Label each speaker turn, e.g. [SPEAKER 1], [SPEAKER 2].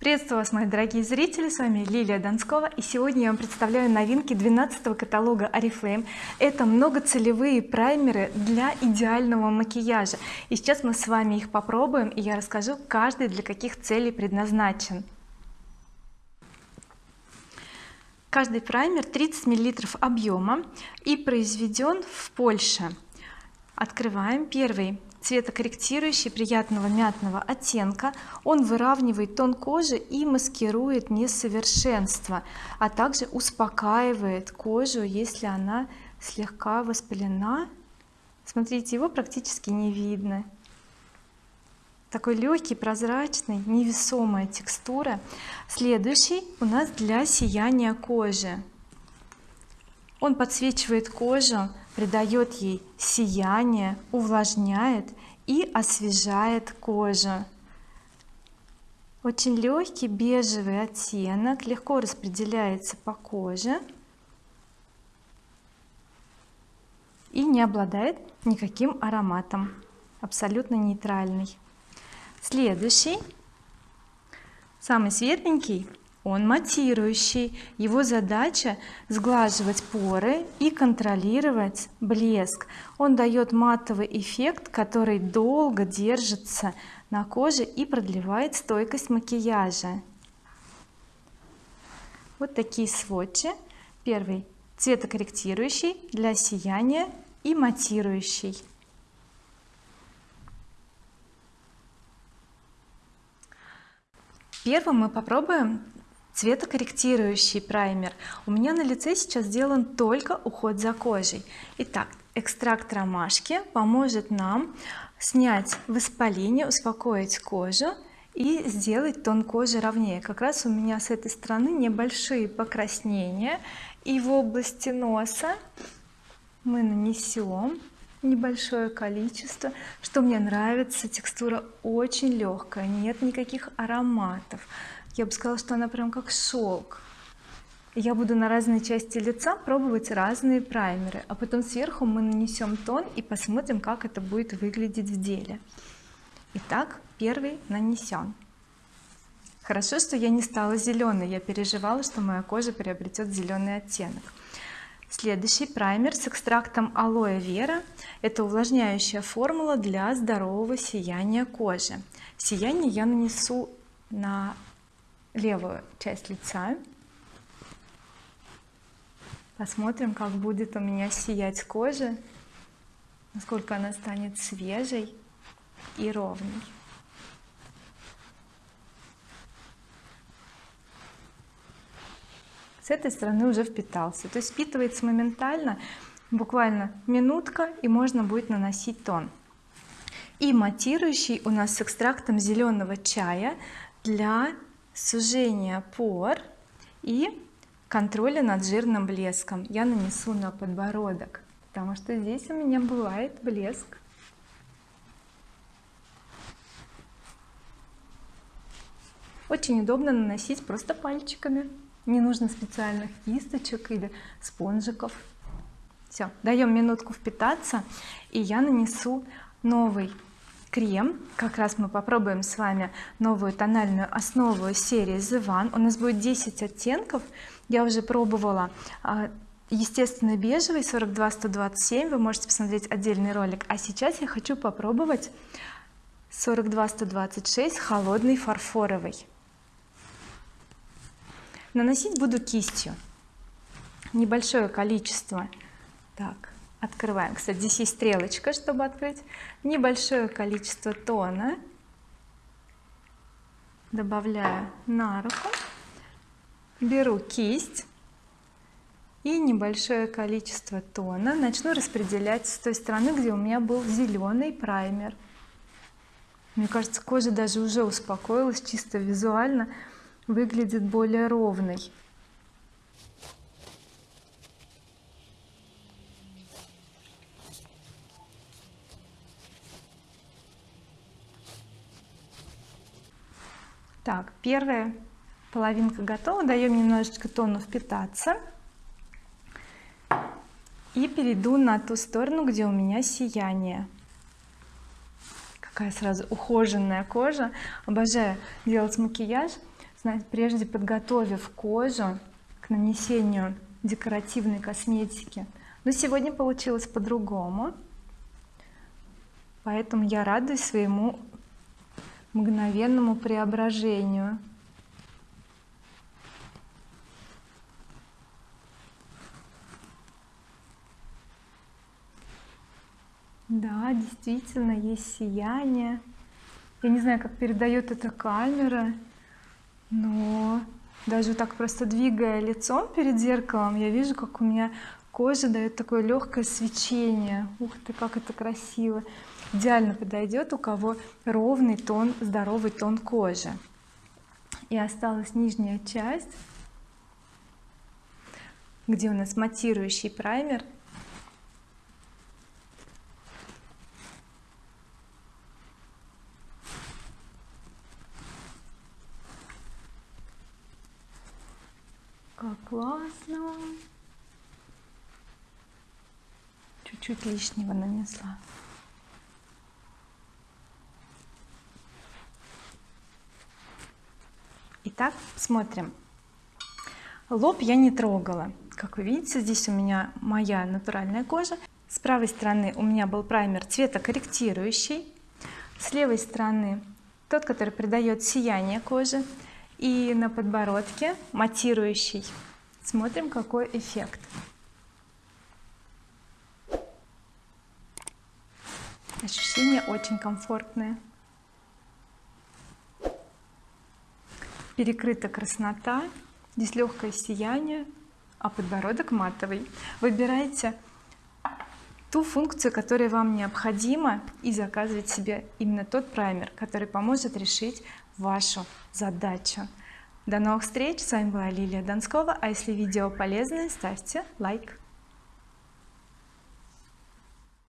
[SPEAKER 1] приветствую вас мои дорогие зрители с вами Лилия Донскова и сегодня я вам представляю новинки 12 каталога oriflame это многоцелевые праймеры для идеального макияжа. И сейчас мы с вами их попробуем и я расскажу каждый для каких целей предназначен. Каждый праймер 30 миллилитров объема и произведен в Польше. Открываем первый цветокорректирующий приятного мятного оттенка. Он выравнивает тон кожи и маскирует несовершенство а также успокаивает кожу если она слегка воспалена. Смотрите его практически не видно. Такой легкий прозрачный невесомая текстура. Следующий у нас для сияния кожи. Он подсвечивает кожу придает ей сияние увлажняет и освежает кожу. Очень легкий бежевый оттенок легко распределяется по коже и не обладает никаким ароматом абсолютно нейтральный. Следующий самый светленький он матирующий. Его задача сглаживать поры и контролировать блеск. Он дает матовый эффект который долго держится на коже и продлевает стойкость макияжа. Вот такие сводчи. Первый цветокорректирующий для сияния и матирующий. Первым мы попробуем цветокорректирующий праймер. У меня на лице сейчас сделан только уход за кожей. Итак экстракт ромашки поможет нам снять воспаление успокоить кожу и сделать тон кожи ровнее. Как раз у меня с этой стороны небольшие покраснения и в области носа. Мы нанесем небольшое количество. Что мне нравится текстура очень легкая нет никаких ароматов я бы сказала что она прям как шелк я буду на разные части лица пробовать разные праймеры а потом сверху мы нанесем тон и посмотрим как это будет выглядеть в деле. Итак первый нанесен хорошо что я не стала зеленой я переживала что моя кожа приобретет зеленый оттенок. Следующий праймер с экстрактом алоэ вера. Это увлажняющая формула для здорового сияния кожи. Сияние я нанесу на левую часть лица. Посмотрим как будет у меня сиять кожа насколько она станет свежей и ровной. С этой стороны уже впитался. То есть впитывается моментально буквально минутка и можно будет наносить тон. И матирующий у нас с экстрактом зеленого чая для сужение пор и контроля над жирным блеском. Я нанесу на подбородок потому что здесь у меня бывает блеск. Очень удобно наносить просто пальчиками. Не нужно специальных кисточек или спонжиков. Все даем минутку впитаться и я нанесу новый крем. Как раз мы попробуем с вами новую тональную основу серии The One. У нас будет 10 оттенков. Я уже пробовала а, естественный бежевый 42 127 вы можете посмотреть отдельный ролик. А сейчас я хочу попробовать 42 126 холодный фарфоровый. Наносить буду кистью. Небольшое количество. Так открываем. Кстати здесь есть стрелочка чтобы открыть. Небольшое количество тона. Добавляю на руку. Беру кисть. И небольшое количество тона начну распределять с той стороны где у меня был зеленый праймер. Мне кажется кожа даже уже успокоилась чисто визуально выглядит более ровной так первая половинка готова. Даем немножечко тону впитаться. И перейду на ту сторону где у меня сияние. Какая сразу ухоженная кожа. Обожаю делать макияж. Знаете, прежде подготовив кожу к нанесению декоративной косметики. Но сегодня получилось по-другому. Поэтому я радуюсь своему мгновенному преображению. Да действительно есть сияние. Я не знаю как передает эта камера но даже так просто двигая лицом перед зеркалом я вижу как у меня кожа дает такое легкое свечение. Ух ты как это красиво идеально подойдет у кого ровный тон здоровый тон кожи. И осталась нижняя часть где у нас матирующий праймер. Как классно. Чуть-чуть лишнего нанесла итак смотрим. Лоб я не трогала. Как вы видите здесь у меня моя натуральная кожа. С правой стороны у меня был праймер цветокорректирующий. С левой стороны тот который придает сияние коже. И на подбородке матирующий. Смотрим какой эффект. Ощущения очень комфортные перекрыта краснота здесь легкое сияние а подбородок матовый. Выбирайте ту функцию которая вам необходима и заказывать себе именно тот праймер который поможет решить вашу задачу. До новых встреч! С вами была Лилия Донскова а если видео полезное ставьте лайк